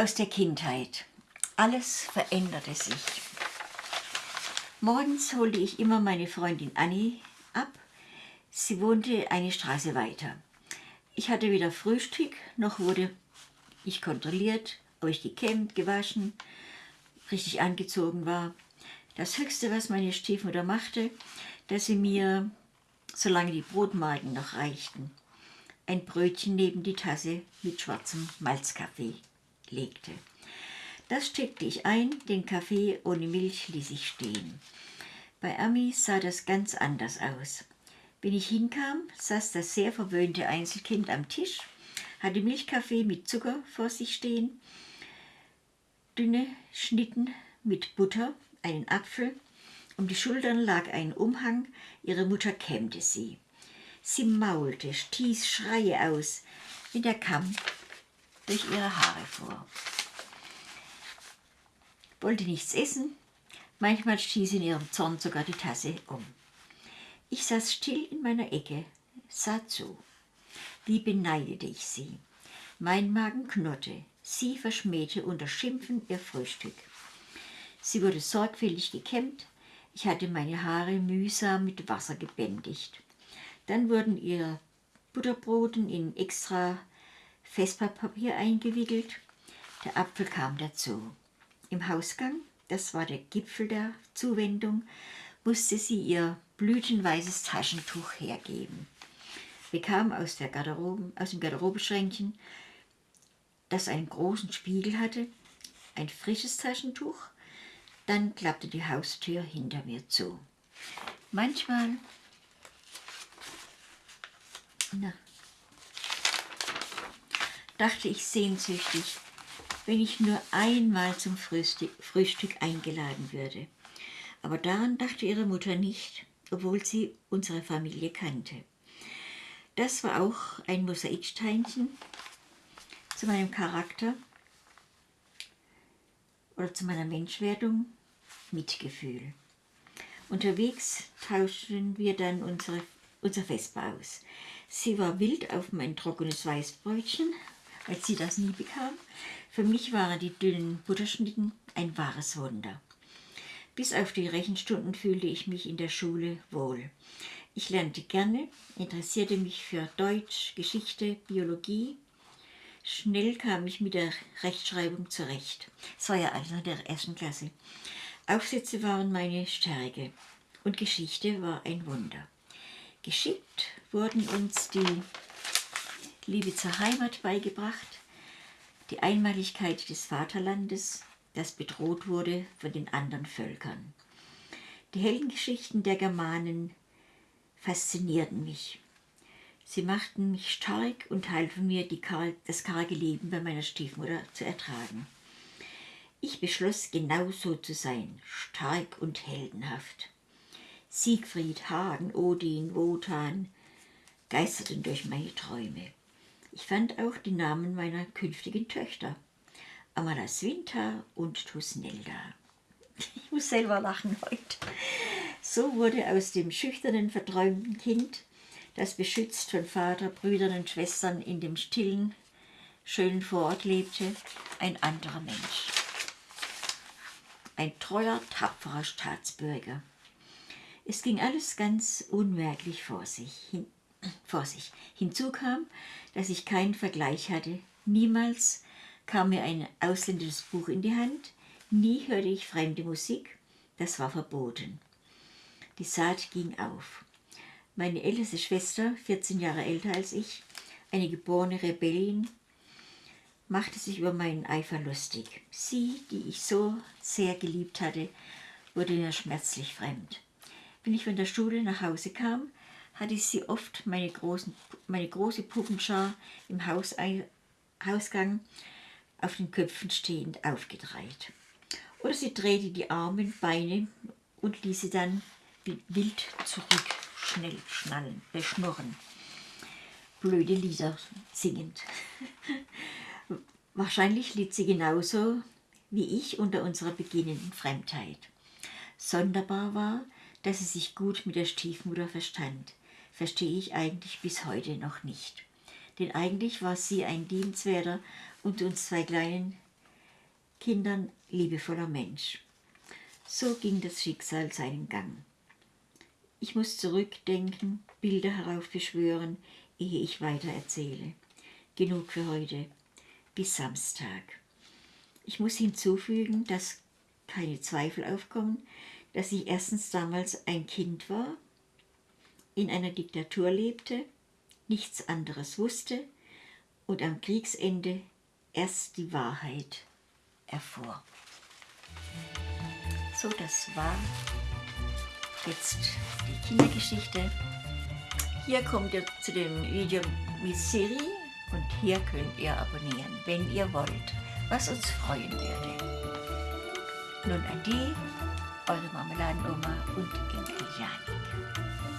Aus der Kindheit. Alles veränderte sich. Morgens holte ich immer meine Freundin Annie ab. Sie wohnte eine Straße weiter. Ich hatte weder Frühstück, noch wurde ich kontrolliert, ob ich gekämmt, gewaschen, richtig angezogen war. Das Höchste, was meine Stiefmutter machte, dass sie mir, solange die Brotmarken noch reichten, ein Brötchen neben die Tasse mit schwarzem Malzkaffee legte. Das steckte ich ein, den Kaffee ohne Milch ließ ich stehen. Bei Ami sah das ganz anders aus. Wenn ich hinkam, saß das sehr verwöhnte Einzelkind am Tisch, hatte Milchkaffee mit Zucker vor sich stehen, dünne Schnitten mit Butter, einen Apfel, um die Schultern lag ein Umhang, ihre Mutter kämmte sie. Sie maulte, stieß Schreie aus, wenn der Kamm durch ihre Haare fuhr. Wollte nichts essen, manchmal stieß in ihrem Zorn sogar die Tasse um. Ich saß still in meiner Ecke, sah zu. Wie beneidete ich sie. Mein Magen knurrte, sie verschmähte unter Schimpfen ihr Frühstück. Sie wurde sorgfältig gekämmt, ich hatte meine Haare mühsam mit Wasser gebändigt. Dann wurden ihre Butterbroten in extra Festpapier eingewickelt. Der Apfel kam dazu. Im Hausgang, das war der Gipfel der Zuwendung, musste sie ihr blütenweißes Taschentuch hergeben. Bekam aus, der Garderobe, aus dem Garderobeschränkchen, das einen großen Spiegel hatte, ein frisches Taschentuch, dann klappte die Haustür hinter mir zu. Manchmal na, dachte ich sehnsüchtig, wenn ich nur einmal zum Frühstück eingeladen würde. Aber daran dachte ihre Mutter nicht, obwohl sie unsere Familie kannte. Das war auch ein Mosaiksteinchen zu meinem Charakter oder zu meiner Menschwerdung, Mitgefühl. Unterwegs tauschten wir dann unsere, unser Vespa aus. Sie war wild auf mein trockenes Weißbrötchen, weil sie das nie bekam. Für mich waren die dünnen Butterschnitten ein wahres Wunder. Bis auf die Rechenstunden fühlte ich mich in der Schule wohl. Ich lernte gerne, interessierte mich für Deutsch, Geschichte, Biologie. Schnell kam ich mit der Rechtschreibung zurecht. Es war ja in der ersten Klasse. Aufsätze waren meine Stärke und Geschichte war ein Wunder. Geschickt wurden uns die Liebe zur Heimat beigebracht, die Einmaligkeit des Vaterlandes, das bedroht wurde von den anderen Völkern. Die Heldengeschichten der Germanen faszinierten mich. Sie machten mich stark und halfen mir, Kar das karge Leben bei meiner Stiefmutter zu ertragen. Ich beschloss, genauso zu sein, stark und heldenhaft. Siegfried, Hagen, Odin, Wotan geisterten durch meine Träume. Ich fand auch die Namen meiner künftigen Töchter, Amalasuinta und Tusnelda. Ich muss selber lachen heute. So wurde aus dem schüchternen, verträumten Kind, das beschützt von Vater, Brüdern und Schwestern in dem stillen, schönen Vorort lebte, ein anderer Mensch. Ein treuer, tapferer Staatsbürger. Es ging alles ganz unmerklich vor sich. Hin, vor sich. Hinzu kam, dass ich keinen Vergleich hatte. Niemals kam mir ein ausländisches Buch in die Hand. Nie hörte ich fremde Musik. Das war verboten. Die Saat ging auf. Meine älteste Schwester, 14 Jahre älter als ich, eine geborene Rebellin, machte sich über meinen Eifer lustig. Sie, die ich so sehr geliebt hatte, wurde mir schmerzlich fremd. Wenn ich von der Schule nach Hause kam, hatte sie oft meine, großen, meine große Puppenschar im Haus, Hausgang auf den Köpfen stehend aufgedreht. Oder sie drehte die Arme und Beine und ließ sie dann wild zurück, schnell schnallen, äh, schnurren. Blöde Lieder singend. Wahrscheinlich litt sie genauso wie ich unter unserer beginnenden Fremdheit. Sonderbar war, dass sie sich gut mit der Stiefmutter verstand, verstehe ich eigentlich bis heute noch nicht. denn eigentlich war sie ein liebenswerter und uns zwei kleinen Kindern liebevoller Mensch. So ging das Schicksal seinen Gang. Ich muss zurückdenken, Bilder heraufbeschwören, ehe ich weiter erzähle. Genug für heute. Bis Samstag. Ich muss hinzufügen, dass keine Zweifel aufkommen, dass ich erstens damals ein Kind war, in einer Diktatur lebte, nichts anderes wusste und am Kriegsende erst die Wahrheit erfuhr. So, das war jetzt die Kindergeschichte. Hier kommt ihr zu dem Video mit Siri und hier könnt ihr abonnieren, wenn ihr wollt, was uns freuen würde. Nun Ade, eure Marmeladenoma und Enkel Janik.